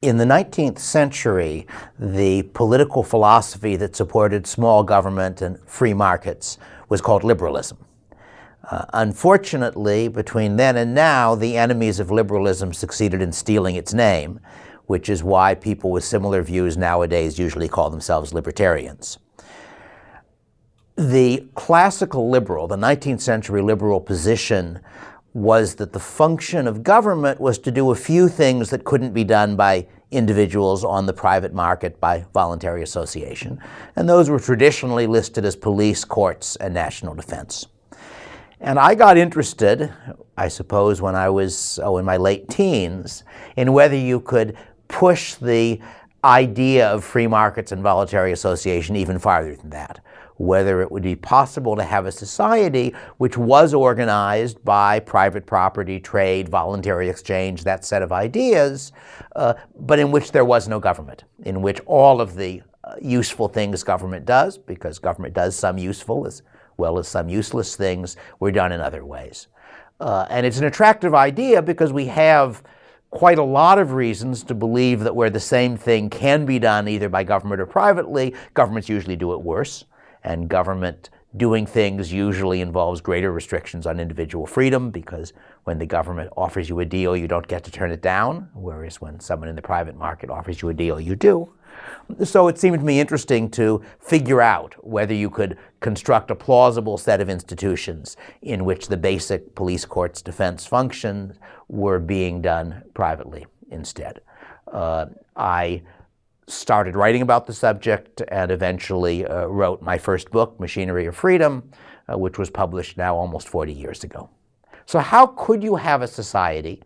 In the 19th century, the political philosophy that supported small government and free markets was called liberalism. Uh, unfortunately, between then and now, the enemies of liberalism succeeded in stealing its name, which is why people with similar views nowadays usually call themselves libertarians. The classical liberal, the 19th century liberal position was that the function of government was to do a few things that couldn't be done by individuals on the private market by voluntary association. And those were traditionally listed as police, courts, and national defense. And I got interested, I suppose when I was oh, in my late teens, in whether you could push the idea of free markets and voluntary association even farther than that whether it would be possible to have a society which was organized by private property, trade, voluntary exchange, that set of ideas, uh, but in which there was no government, in which all of the uh, useful things government does, because government does some useful as well as some useless things, were done in other ways. Uh, and it's an attractive idea because we have quite a lot of reasons to believe that where the same thing can be done either by government or privately, governments usually do it worse and government doing things usually involves greater restrictions on individual freedom because when the government offers you a deal, you don't get to turn it down, whereas when someone in the private market offers you a deal, you do. So it seemed to me interesting to figure out whether you could construct a plausible set of institutions in which the basic police courts defense functions were being done privately instead. Uh, I started writing about the subject and eventually uh, wrote my first book, Machinery of Freedom, uh, which was published now almost 40 years ago. So how could you have a society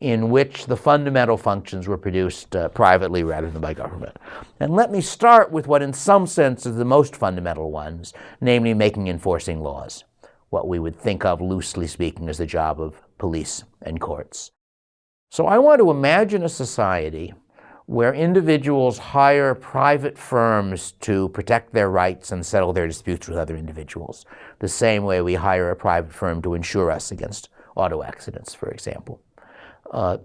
in which the fundamental functions were produced uh, privately rather than by government? And let me start with what in some sense is the most fundamental ones, namely making enforcing laws, what we would think of loosely speaking as the job of police and courts. So I want to imagine a society where individuals hire private firms to protect their rights and settle their disputes with other individuals, the same way we hire a private firm to insure us against auto accidents, for example. Uh,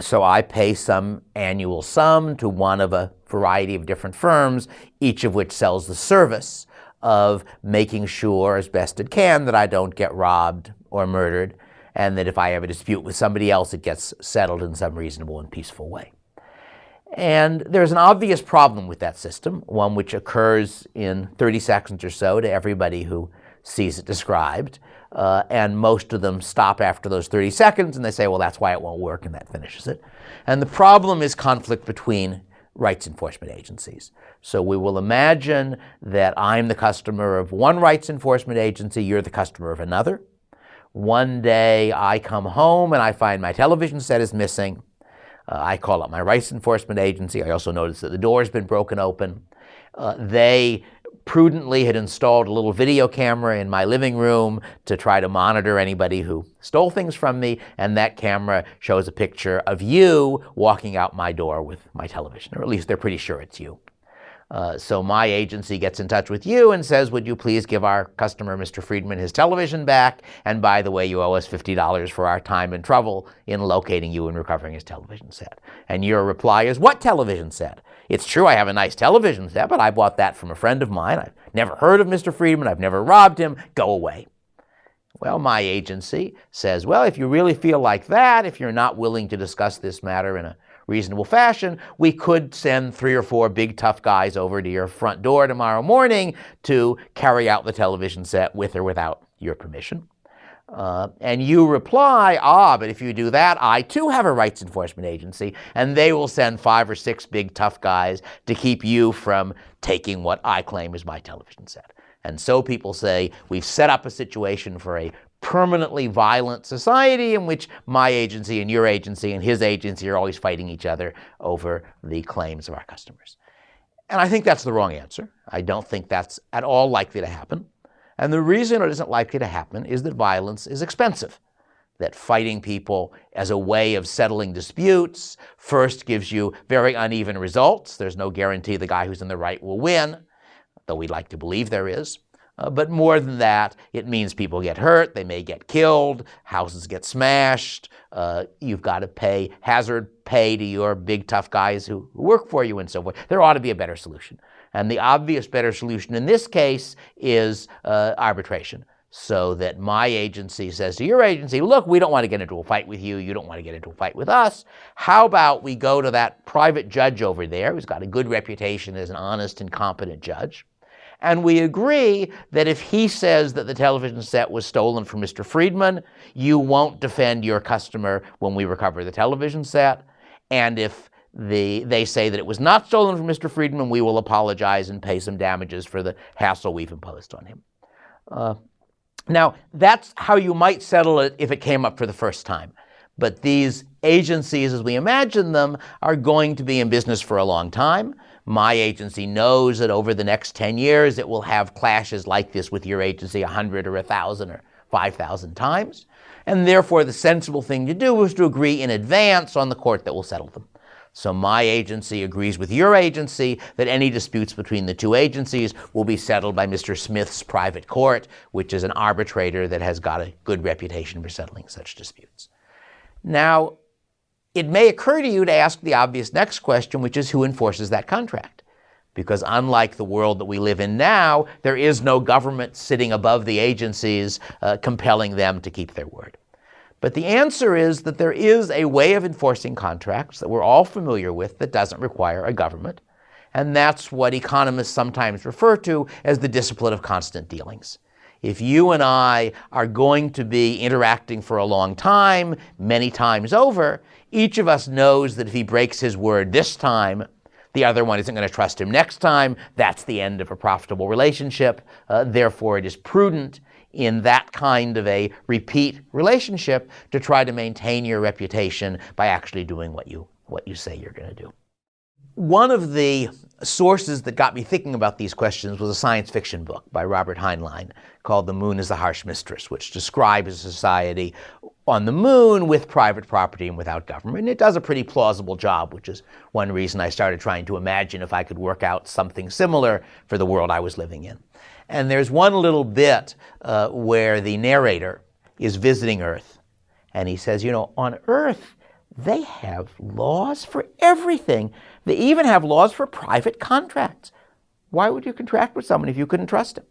so I pay some annual sum to one of a variety of different firms, each of which sells the service of making sure as best it can that I don't get robbed or murdered, and that if I have a dispute with somebody else, it gets settled in some reasonable and peaceful way. And there's an obvious problem with that system, one which occurs in 30 seconds or so to everybody who sees it described. Uh, and most of them stop after those 30 seconds and they say, well, that's why it won't work, and that finishes it. And the problem is conflict between rights enforcement agencies. So we will imagine that I'm the customer of one rights enforcement agency, you're the customer of another. One day I come home and I find my television set is missing. Uh, I call up my rights enforcement agency. I also notice that the door has been broken open. Uh, they prudently had installed a little video camera in my living room to try to monitor anybody who stole things from me, and that camera shows a picture of you walking out my door with my television, or at least they're pretty sure it's you. Uh, so my agency gets in touch with you and says, would you please give our customer, Mr. Friedman, his television back? And by the way, you owe us $50 for our time and trouble in locating you and recovering his television set. And your reply is, what television set? It's true I have a nice television set, but I bought that from a friend of mine. I've never heard of Mr. Friedman. I've never robbed him. Go away. Well, my agency says, well, if you really feel like that, if you're not willing to discuss this matter in a reasonable fashion, we could send three or four big tough guys over to your front door tomorrow morning to carry out the television set with or without your permission. Uh, and you reply, ah, but if you do that, I too have a rights enforcement agency, and they will send five or six big tough guys to keep you from taking what I claim is my television set. And so people say, we've set up a situation for a permanently violent society in which my agency and your agency and his agency are always fighting each other over the claims of our customers. And I think that's the wrong answer. I don't think that's at all likely to happen. And the reason it isn't likely to happen is that violence is expensive, that fighting people as a way of settling disputes first gives you very uneven results. There's no guarantee the guy who's in the right will win, though we'd like to believe there is. Uh, but more than that, it means people get hurt, they may get killed, houses get smashed, uh, you've got to pay hazard pay to your big tough guys who, work for you and so forth. There ought to be a better solution. And the obvious better solution in this case is uh, arbitration. So that my agency says to your agency, look, we don't want to get into a fight with you. You don't want to get into a fight with us. How about we go to that private judge over there who's got a good reputation as an honest and competent judge and we agree that if he says that the television set was stolen from Mr. Friedman, you won't defend your customer when we recover the television set. And if the, they say that it was not stolen from Mr. Friedman, we will apologize and pay some damages for the hassle we've imposed on him. Uh, now, that's how you might settle it if it came up for the first time. But these agencies, as we imagine them, are going to be in business for a long time. My agency knows that over the next 10 years it will have clashes like this with your agency 100 or 1,000 or 5,000 times. And therefore, the sensible thing to do is to agree in advance on the court that will settle them. So my agency agrees with your agency that any disputes between the two agencies will be settled by Mr. Smith's private court, which is an arbitrator that has got a good reputation for settling such disputes. Now, it may occur to you to ask the obvious next question, which is who enforces that contract? Because unlike the world that we live in now, there is no government sitting above the agencies uh, compelling them to keep their word. But the answer is that there is a way of enforcing contracts that we're all familiar with that doesn't require a government. And that's what economists sometimes refer to as the discipline of constant dealings. If you and I are going to be interacting for a long time, many times over, each of us knows that if he breaks his word this time, the other one isn't going to trust him next time. That's the end of a profitable relationship. Uh, therefore, it is prudent in that kind of a repeat relationship to try to maintain your reputation by actually doing what you, what you say you're going to do. One of the sources that got me thinking about these questions was a science fiction book by Robert Heinlein called The Moon is the Harsh Mistress, which describes a society on the moon with private property and without government. And it does a pretty plausible job, which is one reason I started trying to imagine if I could work out something similar for the world I was living in. And there's one little bit uh, where the narrator is visiting Earth. And he says, you know, on Earth, they have laws for everything. They even have laws for private contracts. Why would you contract with someone if you couldn't trust him?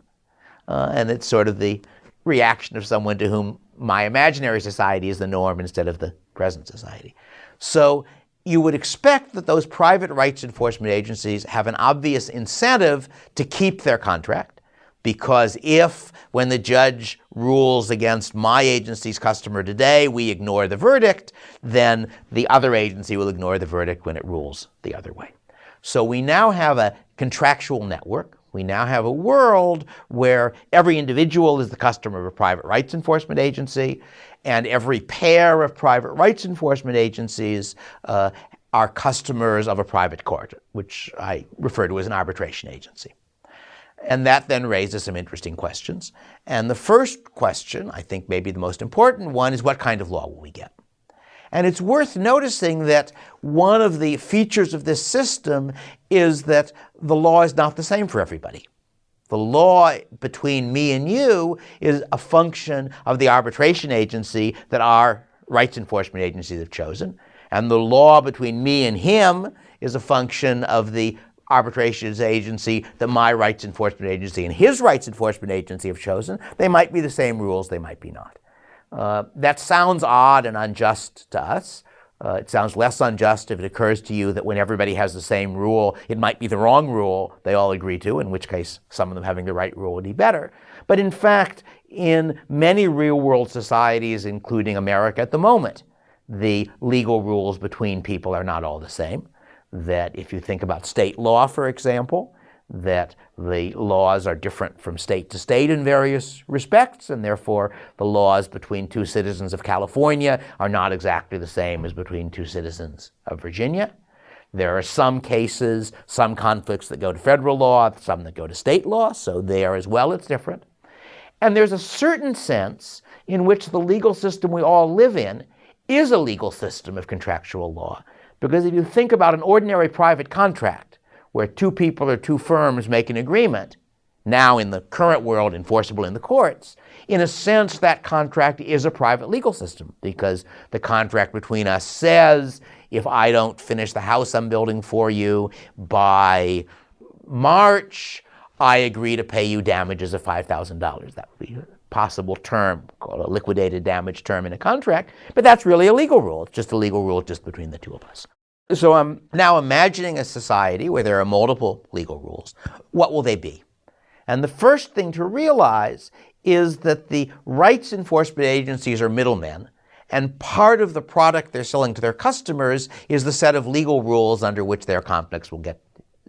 Uh, and it's sort of the reaction of someone to whom my imaginary society is the norm instead of the present society. So you would expect that those private rights enforcement agencies have an obvious incentive to keep their contract because if, when the judge rules against my agency's customer today, we ignore the verdict, then the other agency will ignore the verdict when it rules the other way. So we now have a contractual network we now have a world where every individual is the customer of a private rights enforcement agency, and every pair of private rights enforcement agencies uh, are customers of a private court, which I refer to as an arbitration agency. And that then raises some interesting questions. And the first question, I think maybe the most important one, is what kind of law will we get? And it's worth noticing that one of the features of this system is that the law is not the same for everybody. The law between me and you is a function of the arbitration agency that our rights enforcement agencies have chosen. And the law between me and him is a function of the arbitration agency that my rights enforcement agency and his rights enforcement agency have chosen. They might be the same rules, they might be not. Uh, that sounds odd and unjust to us. Uh, it sounds less unjust if it occurs to you that when everybody has the same rule, it might be the wrong rule they all agree to, in which case some of them having the right rule would be better. But in fact, in many real-world societies, including America at the moment, the legal rules between people are not all the same. That if you think about state law, for example, that the laws are different from state to state in various respects, and therefore the laws between two citizens of California are not exactly the same as between two citizens of Virginia. There are some cases, some conflicts that go to federal law, some that go to state law, so there as well it's different. And there's a certain sense in which the legal system we all live in is a legal system of contractual law. Because if you think about an ordinary private contract, where two people or two firms make an agreement, now in the current world enforceable in the courts, in a sense that contract is a private legal system because the contract between us says if I don't finish the house I'm building for you by March, I agree to pay you damages of $5,000. That would be a possible term called a liquidated damage term in a contract, but that's really a legal rule. It's just a legal rule just between the two of us. So I'm now imagining a society where there are multiple legal rules. What will they be? And the first thing to realize is that the rights enforcement agencies are middlemen, and part of the product they're selling to their customers is the set of legal rules under which their conflicts will get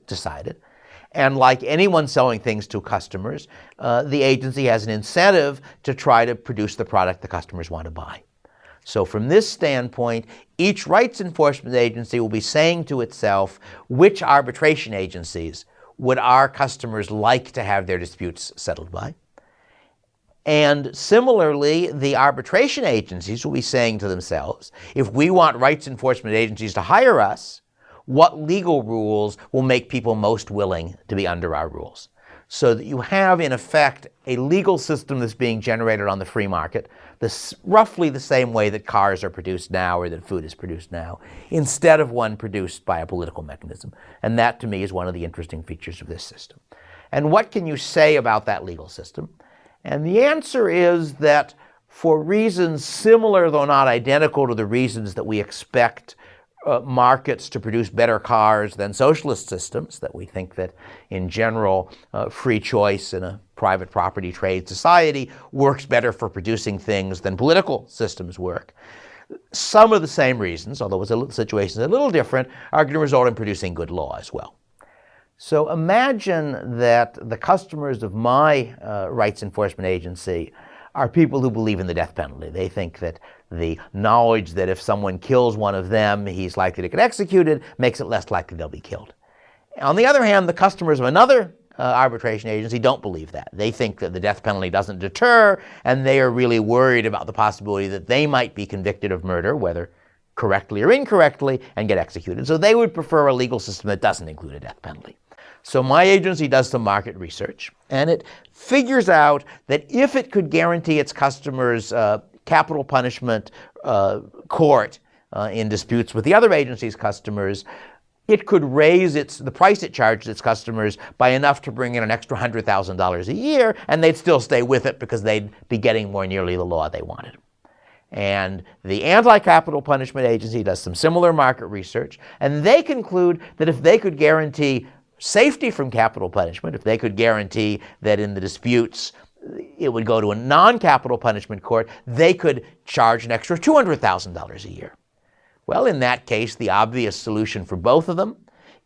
decided. And like anyone selling things to customers, uh, the agency has an incentive to try to produce the product the customers want to buy. So from this standpoint, each rights enforcement agency will be saying to itself, which arbitration agencies would our customers like to have their disputes settled by? And similarly, the arbitration agencies will be saying to themselves, if we want rights enforcement agencies to hire us, what legal rules will make people most willing to be under our rules? So that you have, in effect, a legal system that's being generated on the free market, this, roughly the same way that cars are produced now or that food is produced now, instead of one produced by a political mechanism. And that, to me, is one of the interesting features of this system. And what can you say about that legal system? And the answer is that for reasons similar, though not identical to the reasons that we expect uh, markets to produce better cars than socialist systems, that we think that in general uh, free choice in a private property trade society works better for producing things than political systems work. Some of the same reasons, although the situation is a little different, are going to result in producing good law as well. So imagine that the customers of my uh, rights enforcement agency are people who believe in the death penalty. They think that the knowledge that if someone kills one of them, he's likely to get executed, makes it less likely they'll be killed. On the other hand, the customers of another uh, arbitration agency don't believe that. They think that the death penalty doesn't deter, and they are really worried about the possibility that they might be convicted of murder, whether correctly or incorrectly, and get executed. So they would prefer a legal system that doesn't include a death penalty. So my agency does some market research, and it figures out that if it could guarantee its customers uh, capital punishment uh, court uh, in disputes with the other agency's customers, it could raise its, the price it charged its customers by enough to bring in an extra $100,000 a year, and they'd still stay with it because they'd be getting more nearly the law they wanted. And the Anti-Capital Punishment Agency does some similar market research, and they conclude that if they could guarantee safety from capital punishment, if they could guarantee that in the disputes it would go to a non-capital punishment court, they could charge an extra $200,000 a year. Well, in that case, the obvious solution for both of them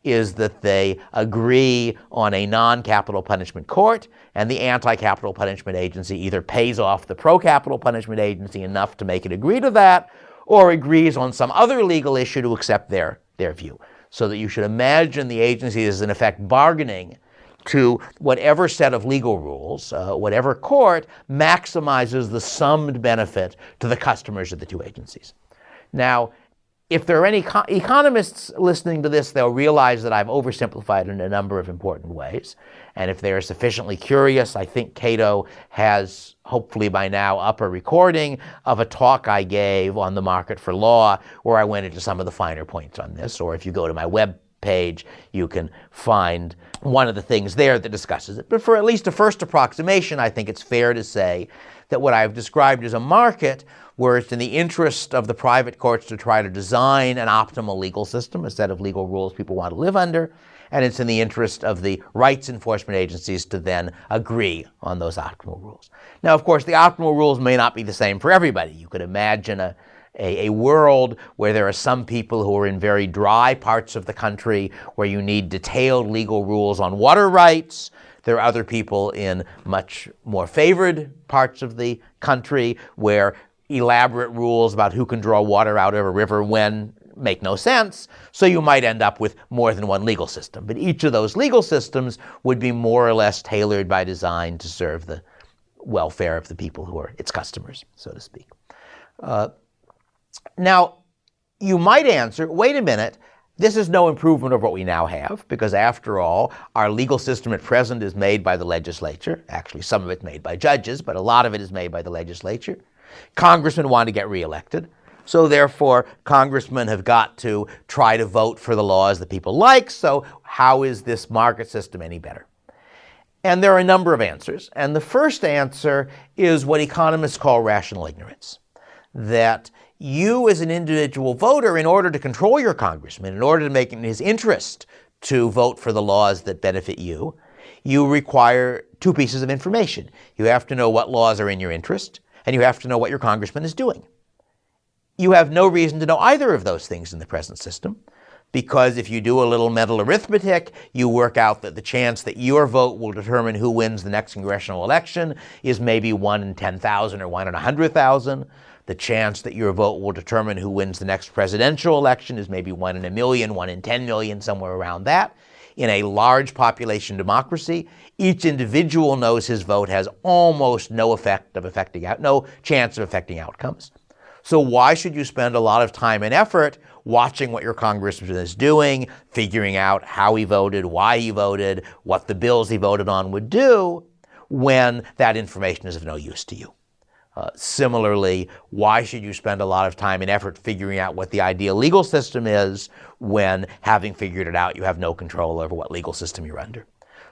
is that they agree on a non-capital punishment court, and the anti-capital punishment agency either pays off the pro-capital punishment agency enough to make it agree to that, or agrees on some other legal issue to accept their, their view so that you should imagine the agency is in effect bargaining to whatever set of legal rules, uh, whatever court maximizes the summed benefit to the customers of the two agencies. Now, if there are any economists listening to this, they'll realize that I've oversimplified in a number of important ways. And if they're sufficiently curious, I think Cato has, hopefully by now, up a recording of a talk I gave on the market for law where I went into some of the finer points on this. Or if you go to my web page, you can find one of the things there that discusses it. But for at least a first approximation, I think it's fair to say that what I've described as a market where it's in the interest of the private courts to try to design an optimal legal system, a set of legal rules people want to live under, and it's in the interest of the rights enforcement agencies to then agree on those optimal rules. Now, of course, the optimal rules may not be the same for everybody. You could imagine a, a, a, world where there are some people who are in very dry parts of the country where you need detailed legal rules on water rights. There are other people in much more favored parts of the country where elaborate rules about who can draw water out of a river when make no sense, so you might end up with more than one legal system. But each of those legal systems would be more or less tailored by design to serve the welfare of the people who are its customers, so to speak. Uh, now, you might answer, wait a minute, This is no improvement of what we now have, because after all, our legal system at present is made by the legislature. Actually, some of it's made by judges, but a lot of it is made by the legislature. Congressmen want to get reelected. So therefore, congressmen have got to try to vote for the laws that people like. So how is this market system any better? And there are a number of answers. And the first answer is what economists call rational ignorance. That you as an individual voter, in order to control your congressman, in order to make it in his interest to vote for the laws that benefit you, you require two pieces of information. You have to know what laws are in your interest, and you have to know what your congressman is doing. You have no reason to know either of those things in the present system because if you do a little mental arithmetic, you work out that the chance that your vote will determine who wins the next congressional election is maybe 1 in 10,000 or 1 in 100,000. The chance that your vote will determine who wins the next presidential election is maybe 1 in a million, one in 10 million, somewhere around that. In a large population democracy, each individual knows his vote has almost no effect of affecting out, no chance of affecting outcomes. So why should you spend a lot of time and effort watching what your congressman is doing, figuring out how he voted, why he voted, what the bills he voted on would do, when that information is of no use to you? Uh, similarly, why should you spend a lot of time and effort figuring out what the ideal legal system is when, having figured it out, you have no control over what legal system you're under?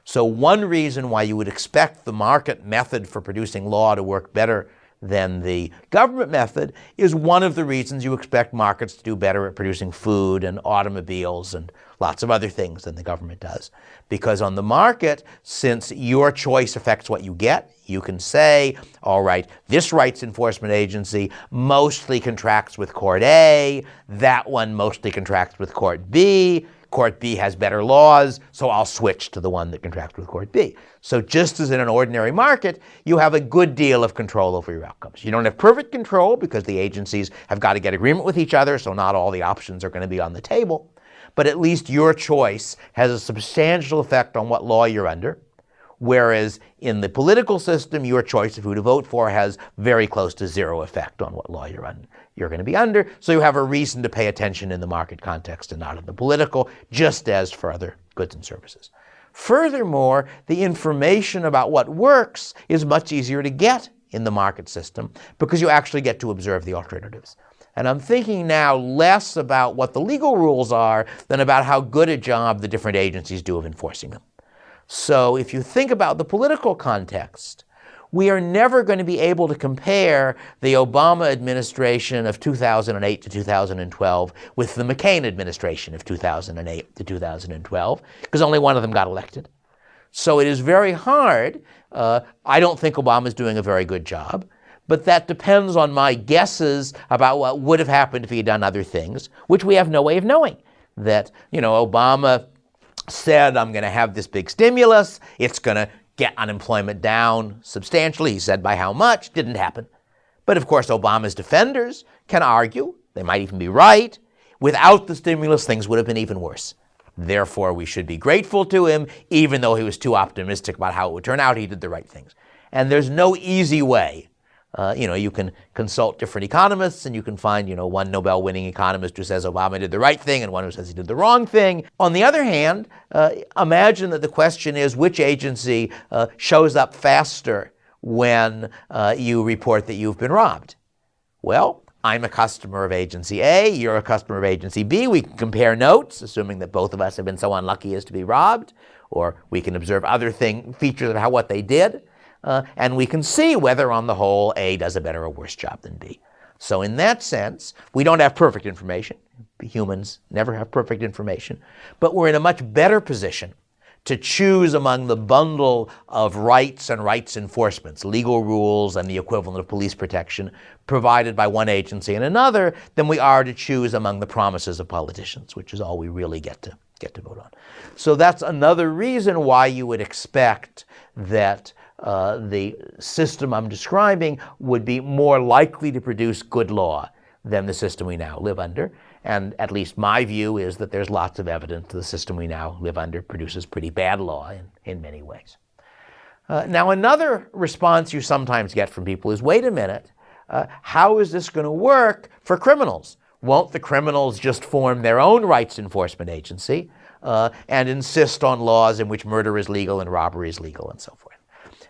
So one reason why you would expect the market method for producing law to work better than the government method is one of the reasons you expect markets to do better at producing food and automobiles and lots of other things than the government does. Because on the market, since your choice affects what you get, you can say, all right, this rights enforcement agency mostly contracts with Court A, that one mostly contracts with Court B, Court B has better laws, so I'll switch to the one that contracts with Court B. So just as in an ordinary market, you have a good deal of control over your outcomes. You don't have perfect control because the agencies have got to get agreement with each other, so not all the options are going to be on the table. But at least your choice has a substantial effect on what law you're under. Whereas in the political system, your choice of who to vote for has very close to zero effect on what law you're, un you're going to be under. So you have a reason to pay attention in the market context and not in the political, just as for other goods and services. Furthermore, the information about what works is much easier to get in the market system because you actually get to observe the alternatives. And I'm thinking now less about what the legal rules are than about how good a job the different agencies do of enforcing them. So if you think about the political context, we are never going to be able to compare the Obama administration of 2008 to 2012 with the McCain administration of 2008 to 2012, because only one of them got elected. So it is very hard. Uh, I don't think Obama is doing a very good job, but that depends on my guesses about what would have happened if he had done other things, which we have no way of knowing. That, you know, Obama said, I'm going to have this big stimulus. It's going to get unemployment down substantially. He said by how much. Didn't happen. But of course, Obama's defenders can argue, they might even be right, without the stimulus, things would have been even worse. Therefore, we should be grateful to him, even though he was too optimistic about how it would turn out, he did the right things. And there's no easy way uh, you know, you can consult different economists and you can find, you know, one Nobel winning economist who says Obama did the right thing and one who says he did the wrong thing. On the other hand, uh, imagine that the question is which agency uh, shows up faster when uh, you report that you've been robbed. Well, I'm a customer of agency A, you're a customer of agency B. We can compare notes, assuming that both of us have been so unlucky as to be robbed, or we can observe other thing, features of how what they did uh, and we can see whether on the whole A does a better or worse job than B. So in that sense, we don't have perfect information. Humans never have perfect information. But we're in a much better position to choose among the bundle of rights and rights enforcements, legal rules and the equivalent of police protection provided by one agency and another than we are to choose among the promises of politicians, which is all we really get to get to vote on. So that's another reason why you would expect that uh, the system I'm describing would be more likely to produce good law than the system we now live under. And at least my view is that there's lots of evidence the system we now live under produces pretty bad law in, in many ways. Uh, now, another response you sometimes get from people is, wait a minute, uh, how is this going to work for criminals? won't the criminals just form their own rights enforcement agency uh, and insist on laws in which murder is legal and robbery is legal and so forth?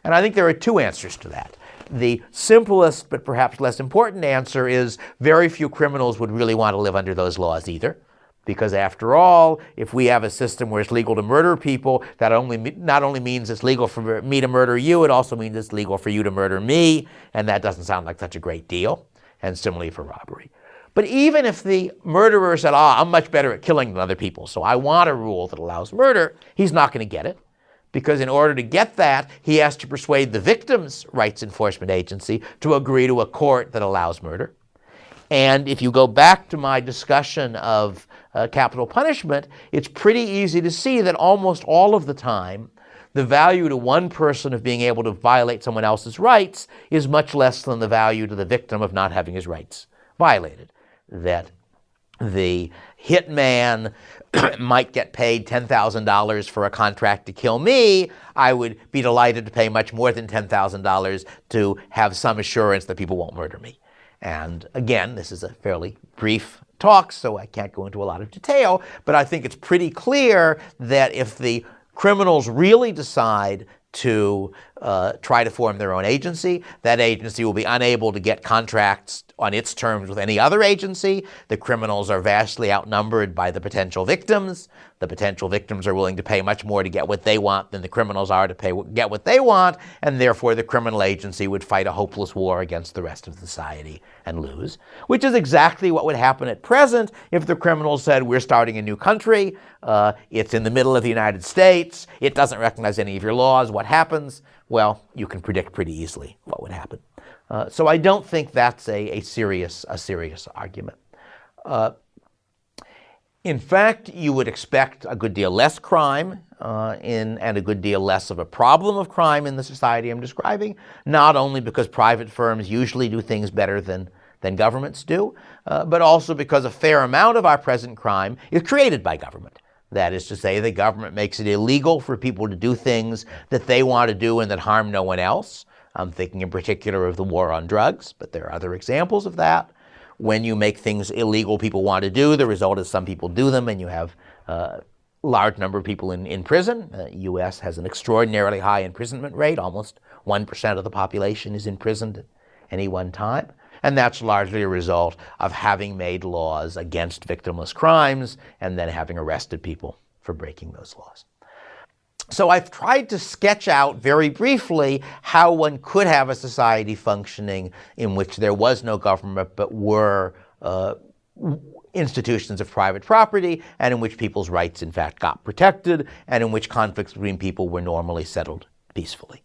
And I think there are two answers to that. The simplest but perhaps less important answer is very few criminals would really want to live under those laws either. Because after all, if we have a system where it's legal to murder people, that only not only means it's legal for me to murder you, it also means it's legal for you to murder me, and that doesn't sound like such a great deal. And similarly for robbery. But even if the murderer said, ah, I'm much better at killing than other people, so I want a rule that allows murder, he's not going to get it. Because in order to get that, he has to persuade the victim's rights enforcement agency to agree to a court that allows murder. And if you go back to my discussion of uh, capital punishment, it's pretty easy to see that almost all of the time, the value to one person of being able to violate someone else's rights is much less than the value to the victim of not having his rights violated. That the hitman might get paid $10,000 for a contract to kill me, I would be delighted to pay much more than $10,000 to have some assurance that people won't murder me. And again, this is a fairly brief talk, so I can't go into a lot of detail, but I think it's pretty clear that if the criminals really decide to uh, try to form their own agency. That agency will be unable to get contracts on its terms with any other agency. The criminals are vastly outnumbered by the potential victims. The potential victims are willing to pay much more to get what they want than the criminals are to pay, get what they want, and therefore the criminal agency would fight a hopeless war against the rest of society and lose, which is exactly what would happen at present if the criminals said, we're starting a new country, uh, it's in the middle of the United States, it doesn't recognize any of your laws, what happens? Well, you can predict pretty easily what would happen. Uh, so I don't think that's a, a, serious, a serious argument. Uh, in fact, you would expect a good deal less crime uh, in, and a good deal less of a problem of crime in the society I'm describing, not only because private firms usually do things better than, than governments do, uh, but also because a fair amount of our present crime is created by government. That is to say, the government makes it illegal for people to do things that they want to do and that harm no one else. I'm thinking in particular of the war on drugs, but there are other examples of that. When you make things illegal people want to do, the result is some people do them and you have a large number of people in, in prison. The uh, U.S. has an extraordinarily high imprisonment rate. Almost 1% of the population is imprisoned at any one time. And that's largely a result of having made laws against victimless crimes and then having arrested people for breaking those laws. So I've tried to sketch out very briefly how one could have a society functioning in which there was no government but were uh, institutions of private property and in which people's rights in fact got protected and in which conflicts between people were normally settled peacefully.